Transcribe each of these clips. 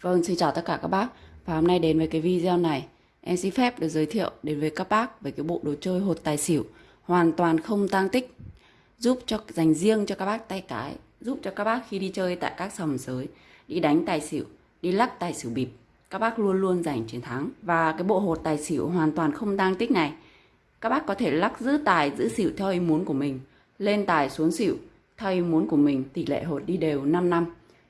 Vâng, xin chào tất cả các bác. Và hôm nay đến với cái video này. Em xin phép được giới thiệu đến với các bác Về cái bộ đồ chơi hột tài xỉu. Hoàn toàn không tang tích. Giúp cho dành riêng cho các bác tay cái. Giúp cho các bác khi đi chơi tại các sòng sới Đi đánh tài xỉu Đi lắc tài xỉu bịp Các bác luôn luôn giành chiến thắng. Và cái bộ hột tài xỉu hoàn toàn không tang tích này. Các bác có thể lắc giữ tài giữ xỉu theo ý muốn của mình Lên tài xuống xỉu. Theo ý muốn của mình Tỷ lệ hột đi đều 5 năm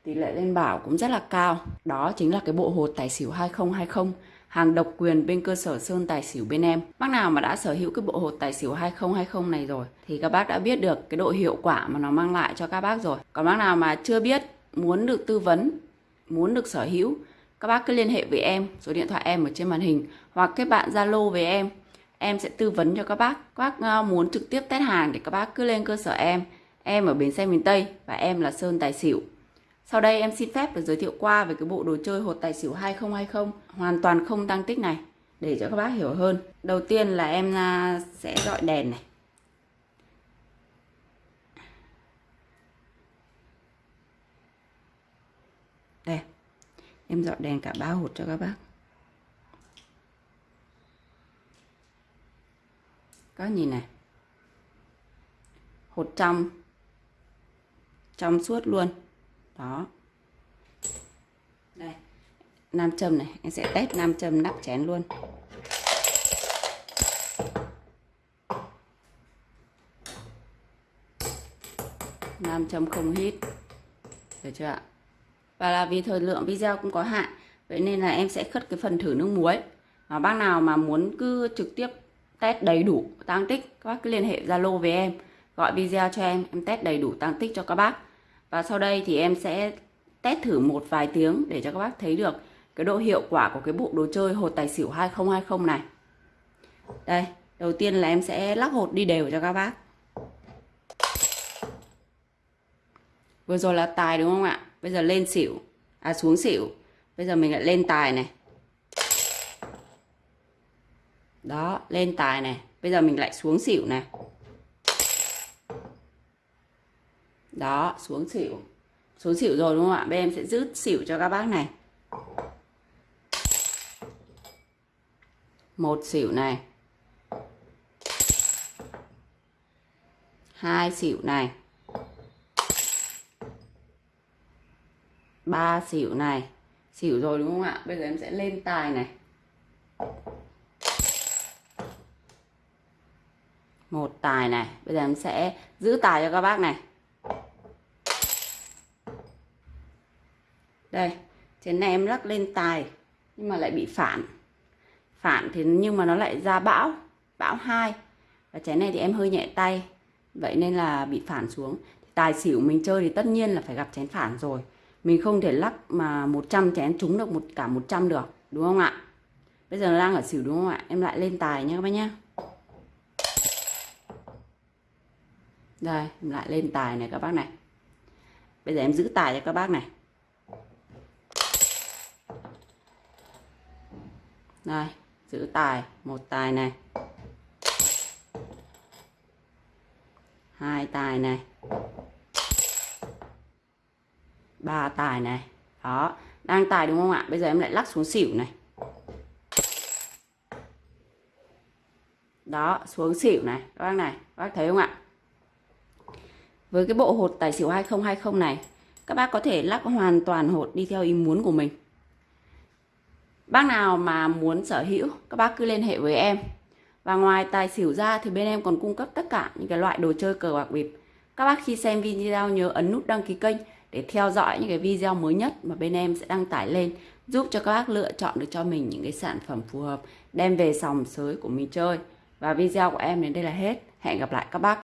tỷ lệ lên bảo cũng rất là cao. Đó chính là cái bộ hột tài xỉu 2020, hàng độc quyền bên cơ sở Sơn Tài xỉu bên em. Bác nào mà đã sở hữu cái bộ hột tài xỉu 2020 này rồi thì các bác đã biết được cái độ hiệu quả mà nó mang lại cho các bác rồi. Còn bác nào mà chưa biết, muốn được tư vấn, muốn được sở hữu, các bác cứ liên hệ với em, số điện thoại em ở trên màn hình hoặc kết bạn Zalo với em. Em sẽ tư vấn cho các bác. Các bác ờ, muốn trực tiếp test hàng thì các bác cứ lên cơ sở em. Em ở bến xe miền Tây và em là Sơn Tài xỉu. Sau đây em xin phép được giới thiệu qua về cái bộ đồ chơi hột tài xỉu 2020 hoàn toàn không tăng tích này, để cho các bác hiểu hơn. Đầu tiên là em à, sẽ dọi đèn này. Đây. Em dọi đèn cả ba hột cho các bác. Các nhìn này. Hột trong trong suốt luôn đó. Đây. Nam châm này, em sẽ test nam châm nắp chén luôn. Nam châm không hít. Được chưa ạ? Và là vì thời lượng video cũng có hạn, vậy nên là em sẽ khất cái phần thử nước muối. Và bác nào mà muốn cứ trực tiếp test đầy đủ tăng tích, các bác cứ liên hệ zalo với em, gọi video cho em em test đầy đủ tăng tích cho các bác và sau đây thì em sẽ test thử một vài tiếng để cho các bác thấy được cái độ hiệu quả của cái bộ đồ chơi hột tài xỉu 2020 này. Đây, đầu tiên là em sẽ lắc hột đi đều cho các bác. Vừa rồi là tài đúng không ạ? Bây giờ lên xỉu, à xuống xỉu. Bây giờ mình lại lên tài này. Đó, lên tài này. Bây giờ mình lại xuống xỉu này. Đó, xuống xỉu. Xuống xỉu rồi đúng không ạ? Bên em sẽ giữ xỉu cho các bác này. Một xỉu này. Hai xỉu này. Ba xỉu này. Xỉu rồi đúng không ạ? Bây giờ em sẽ lên tài này. Một tài này. Bây giờ em sẽ giữ tài cho các bác này. Đây chén này em lắc lên tài, nhưng mà lại bị phản. Phản thì nhưng mà nó lại ra bão bão hai. Và chén này thì em hơi nhẹ tay, vậy nên là bị phản xuống. Tài xỉu mình chơi thì tất nhiên là phải gặp chén phản rồi. Mình không thể lắc mà 100 chén trúng được một, cả 100 được, đúng không ạ? Bây giờ nó đang ở xỉu đúng không ạ? Em lại lên tài nha các bác nhé đây, em lại lên tài này các bác này. Bây giờ em giữ tài cho các bác này. Này giữ tài, một tài này. Hai tài này. Ba tài này. Đó, đang tài đúng không ạ? Bây giờ em lại lắc xuống xỉu này. Đó, xuống xỉu này. Các bác này, các bác thấy không ạ? Với cái bộ hột tài xỉu 2020 này, các bác có thể lắc hoàn toàn hột đi theo ý muốn của mình. Bác nào mà muốn sở hữu, các bác cứ liên hệ với em. Và ngoài tài xỉu ra thì bên em còn cung cấp tất cả những cái loại đồ chơi cờ bạc bịp. Các bác khi xem video nhớ ấn nút đăng ký kênh để theo dõi những cái video mới nhất mà bên em sẽ đăng tải lên giúp cho các bác lựa chọn được cho mình những cái sản phẩm phù hợp đem về sòng sới của mình chơi. Và video của em đến đây là hết. Hẹn gặp lại các bác